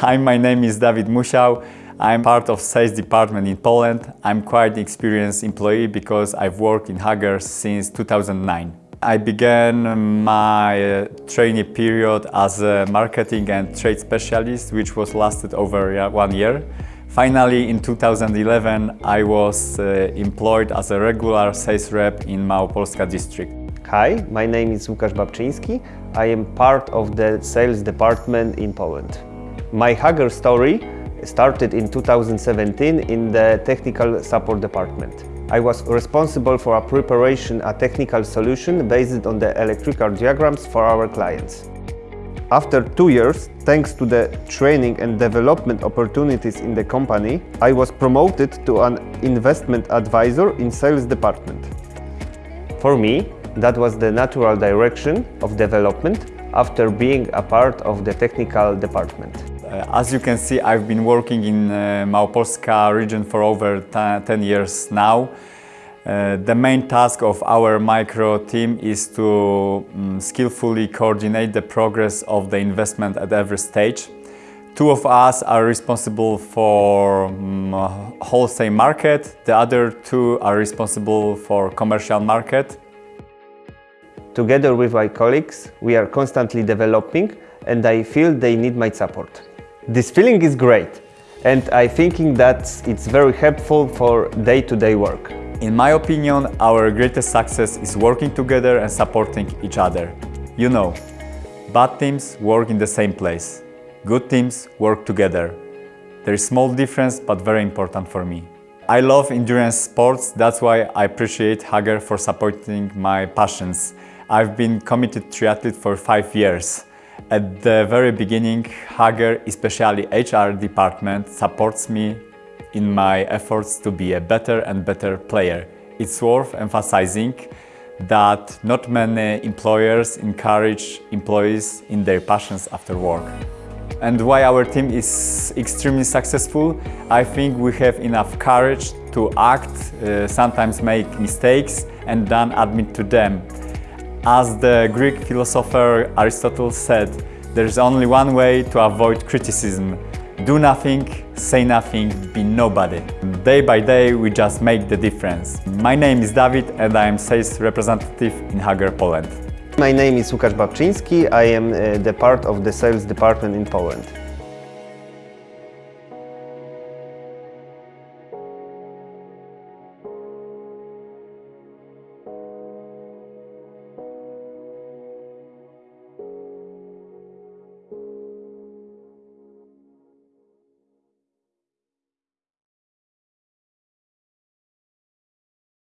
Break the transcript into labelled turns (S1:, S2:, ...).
S1: Hi, my name is David Musiał. I'm part of sales department in Poland. I'm quite experienced employee because I've worked in Hager since 2009. I began my uh, trainee period as a marketing and trade specialist, which was lasted over one year. Finally, in 2011, I was uh, employed as a regular sales rep in Małopolska district.
S2: Hi, my name is Łukasz Babczyński. I am part of the sales department in Poland. My Hager story started in 2017 in the technical support department. I was responsible for a preparation a technical solution based on the electrical diagrams for our clients. After two years, thanks to the training and development opportunities in the company, I was promoted to an investment advisor in sales department. For me, that was the natural direction of development after being a part of the technical department.
S1: Uh, as you can see, I've been working in uh, Małopolska region for over 10 years now. Uh, the main task of our micro team is to um, skillfully coordinate the progress of the investment at every stage. Two of us are responsible for um, wholesale market, the other two are responsible for commercial market.
S2: Together with my colleagues, we are constantly developing and I feel they need my support. This feeling is great and I thinking that it's very helpful for day-to-day -day work.
S1: In my opinion, our greatest success is working together and supporting each other. You know, bad teams work in the same place. Good teams work together. There is small difference, but very important for me. I love endurance sports, that's why I appreciate Hager for supporting my passions. I've been committed triathlete for five years. At the very beginning, Hager, especially HR department, supports me in my efforts to be a better and better player. It's worth emphasizing that not many employers encourage employees in their passions after work. And why our team is extremely successful, I think we have enough courage to act, uh, sometimes make mistakes and then admit to them. As the Greek philosopher Aristotle said, there is only one way to avoid criticism. Do nothing, say nothing, be nobody. Day by day we just make the difference. My name is David and I am sales representative in Hager, Poland.
S2: My name is Łukasz Babczyński. I am uh, the part of the sales department in Poland.